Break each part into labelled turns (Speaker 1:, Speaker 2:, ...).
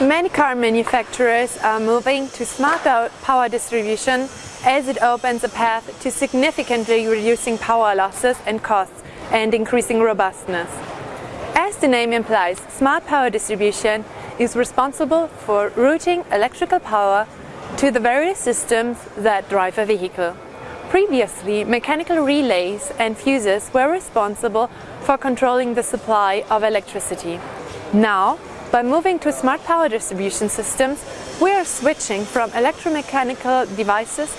Speaker 1: Many car manufacturers are moving to smart power distribution as it opens a path to significantly reducing power losses and costs and increasing robustness. As the name implies, smart power distribution is responsible for routing electrical power to the various systems that drive a vehicle. Previously, mechanical relays and fuses were responsible for controlling the supply of electricity. Now, by moving to smart power distribution systems, we are switching from electromechanical devices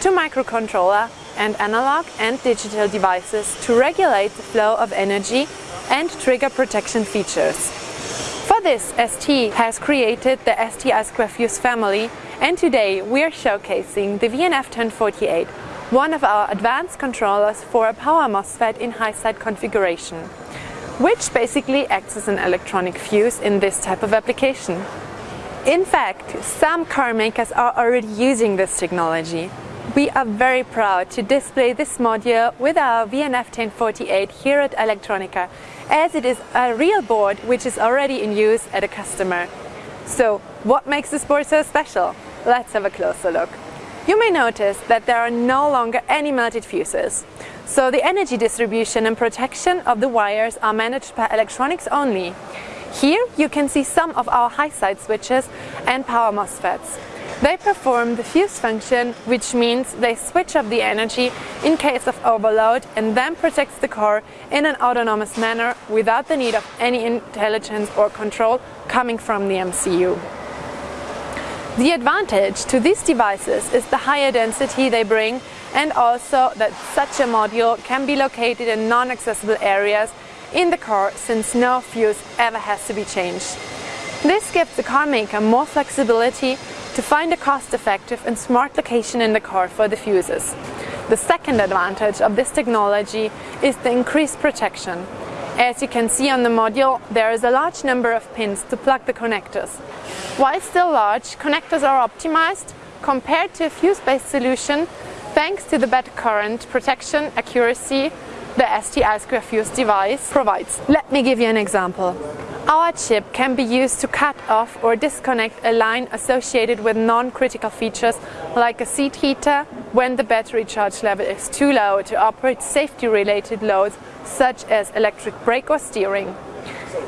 Speaker 1: to microcontroller and analog and digital devices to regulate the flow of energy and trigger protection features. For this, ST has created the ST I2 Fuse family and today we are showcasing the VNF1048, one of our advanced controllers for a power MOSFET in high-side configuration, which basically acts as an electronic fuse in this type of application. In fact, some car makers are already using this technology. We are very proud to display this module with our VNF1048 here at Electronica, as it is a real board which is already in use at a customer. So, what makes this board so special? Let's have a closer look. You may notice that there are no longer any melted fuses. So the energy distribution and protection of the wires are managed by electronics only. Here you can see some of our high-side switches and power MOSFETs. They perform the fuse function, which means they switch off the energy in case of overload and then protects the core in an autonomous manner without the need of any intelligence or control coming from the MCU. The advantage to these devices is the higher density they bring and also that such a module can be located in non-accessible areas in the car since no fuse ever has to be changed. This gives the car maker more flexibility to find a cost-effective and smart location in the car for the fuses. The second advantage of this technology is the increased protection. As you can see on the module, there is a large number of pins to plug the connectors. While still large, connectors are optimized compared to a fuse-based solution thanks to the better current protection accuracy the ST I2 Fuse device provides. Let me give you an example. Our chip can be used to cut off or disconnect a line associated with non-critical features like a seat heater when the battery charge level is too low to operate safety-related loads such as electric brake or steering.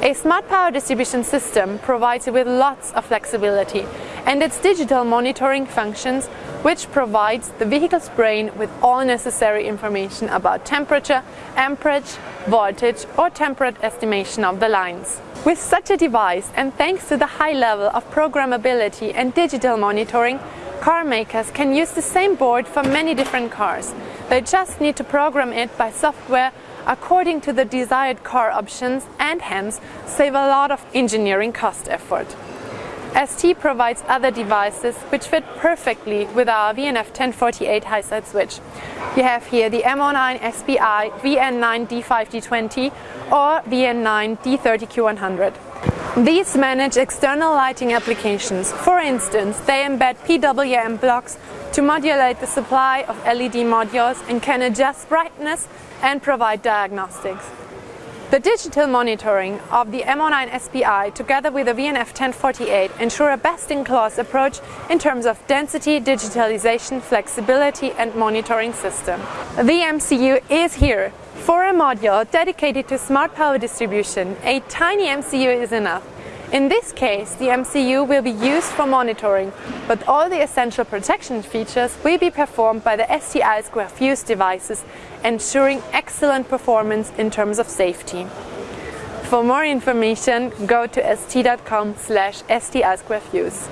Speaker 1: A smart power distribution system provides you with lots of flexibility and its digital monitoring functions which provides the vehicle's brain with all necessary information about temperature, amperage, voltage or temperate estimation of the lines. With such a device and thanks to the high level of programmability and digital monitoring, car makers can use the same board for many different cars. They just need to program it by software according to the desired car options and hence save a lot of engineering cost effort. ST provides other devices which fit perfectly with our VNF1048 high-side switch. You have here the M09 SPI VN9 D5D20 or VN9 D30Q100. These manage external lighting applications. For instance, they embed PWM blocks to modulate the supply of LED modules and can adjust brightness and provide diagnostics. The digital monitoring of the M09 SPI together with the VNF 1048 ensure a best-in-class approach in terms of density, digitalization, flexibility and monitoring system. The MCU is here. For a module dedicated to smart power distribution, a tiny MCU is enough. In this case, the MCU will be used for monitoring, but all the essential protection features will be performed by the ST I2 Fuse devices, ensuring excellent performance in terms of safety. For more information, go to st.com slash ST I2 Fuse.